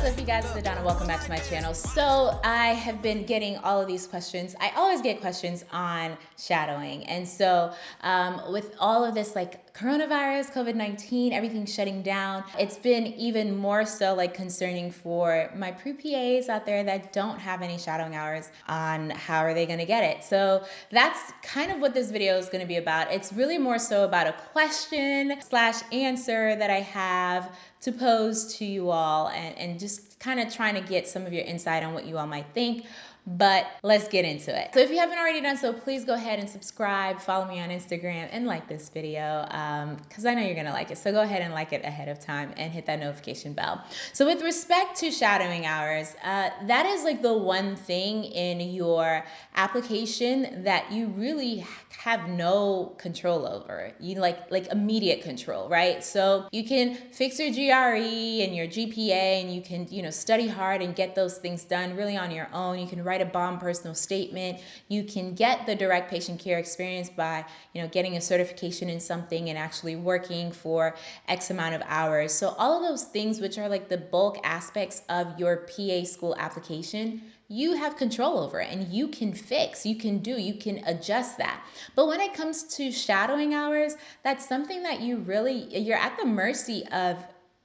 What's up you guys, it's Adana, welcome back to my channel. So I have been getting all of these questions. I always get questions on shadowing. And so um, with all of this like coronavirus, COVID-19, everything shutting down, it's been even more so like concerning for my pre-PAs out there that don't have any shadowing hours on how are they gonna get it. So that's kind of what this video is gonna be about. It's really more so about a question slash answer that I have to pose to you all and, and just kind of trying to get some of your insight on what you all might think but let's get into it. So if you haven't already done so, please go ahead and subscribe, follow me on Instagram, and like this video because um, I know you're gonna like it. So go ahead and like it ahead of time and hit that notification bell. So with respect to shadowing hours, uh, that is like the one thing in your application that you really have no control over. You like like immediate control, right? So you can fix your GRE and your GPA and you can, you know, study hard and get those things done really on your own. You can write a bomb personal statement. You can get the direct patient care experience by, you know, getting a certification in something and actually working for X amount of hours. So all of those things which are like the bulk aspects of your PA school application, you have control over and you can fix, you can do, you can adjust that. But when it comes to shadowing hours, that's something that you really, you're at the mercy of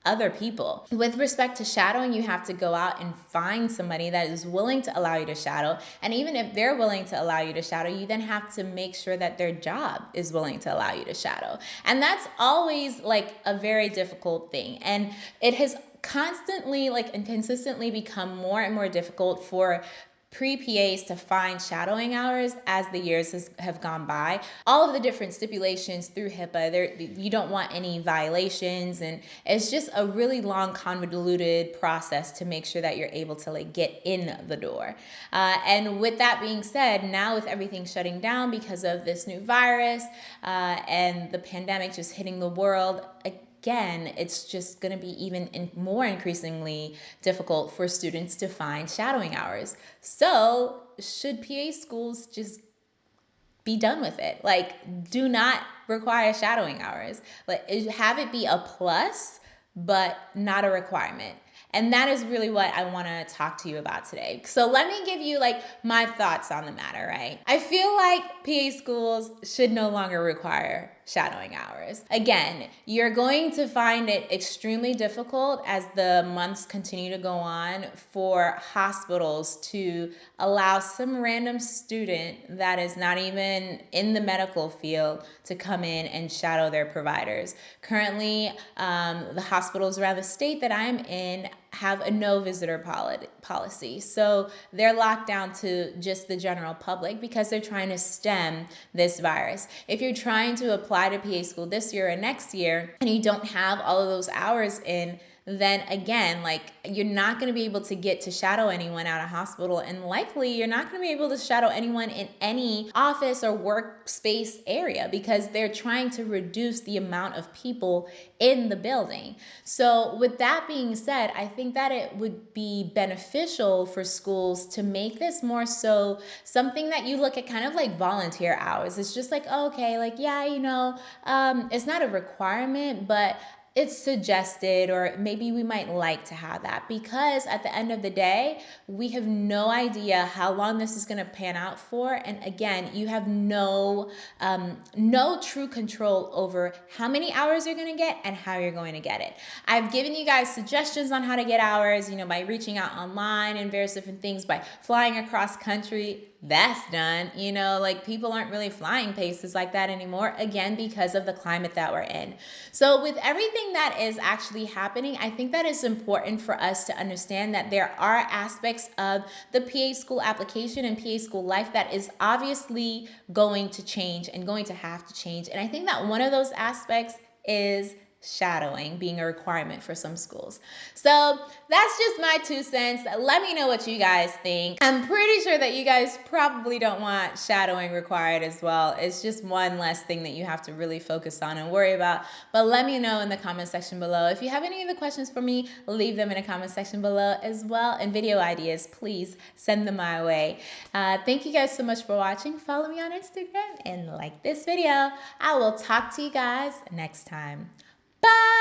other people. With respect to shadowing, you have to go out and find somebody that is willing to allow you to shadow. And even if they're willing to allow you to shadow, you then have to make sure that their job is willing to allow you to shadow. And that's always like a very difficult thing. And it has constantly like and consistently become more and more difficult for pre-PAs to find shadowing hours as the years has, have gone by. All of the different stipulations through HIPAA, there you don't want any violations and it's just a really long convoluted process to make sure that you're able to like get in the door. Uh, and with that being said, now with everything shutting down because of this new virus uh, and the pandemic just hitting the world, again, it's just going to be even in more increasingly difficult for students to find shadowing hours. So should PA schools just be done with it? Like, do not require shadowing hours. Like, have it be a plus, but not a requirement. And that is really what I want to talk to you about today. So let me give you like my thoughts on the matter, right? I feel like PA schools should no longer require shadowing hours. Again, you're going to find it extremely difficult as the months continue to go on for hospitals to allow some random student that is not even in the medical field to come in and shadow their providers. Currently, um, the hospitals around the state that I'm in have a no visitor policy. So they're locked down to just the general public because they're trying to stem this virus. If you're trying to apply to PA school this year or next year and you don't have all of those hours in, then again, like you're not going to be able to get to shadow anyone out of hospital. And likely you're not going to be able to shadow anyone in any office or workspace area because they're trying to reduce the amount of people in the building. So with that being said, I think that it would be beneficial for schools to make this more so something that you look at kind of like volunteer hours. It's just like, oh, okay, like, yeah, you know, um, it's not a requirement, but it's suggested or maybe we might like to have that because at the end of the day we have no idea how long this is going to pan out for. And again you have no um, no true control over how many hours you're going to get and how you're going to get it. I've given you guys suggestions on how to get hours you know by reaching out online and various different things by flying across country that's done. You know, like people aren't really flying places like that anymore, again, because of the climate that we're in. So, with everything that is actually happening, I think that it's important for us to understand that there are aspects of the PA school application and PA school life that is obviously going to change and going to have to change. And I think that one of those aspects is shadowing being a requirement for some schools. So that's just my two cents. Let me know what you guys think. I'm pretty sure that you guys probably don't want shadowing required as well. It's just one less thing that you have to really focus on and worry about. But let me know in the comment section below. If you have any other questions for me, leave them in the comment section below as well. And video ideas, please send them my way. Uh, thank you guys so much for watching. Follow me on Instagram and like this video. I will talk to you guys next time. Bye.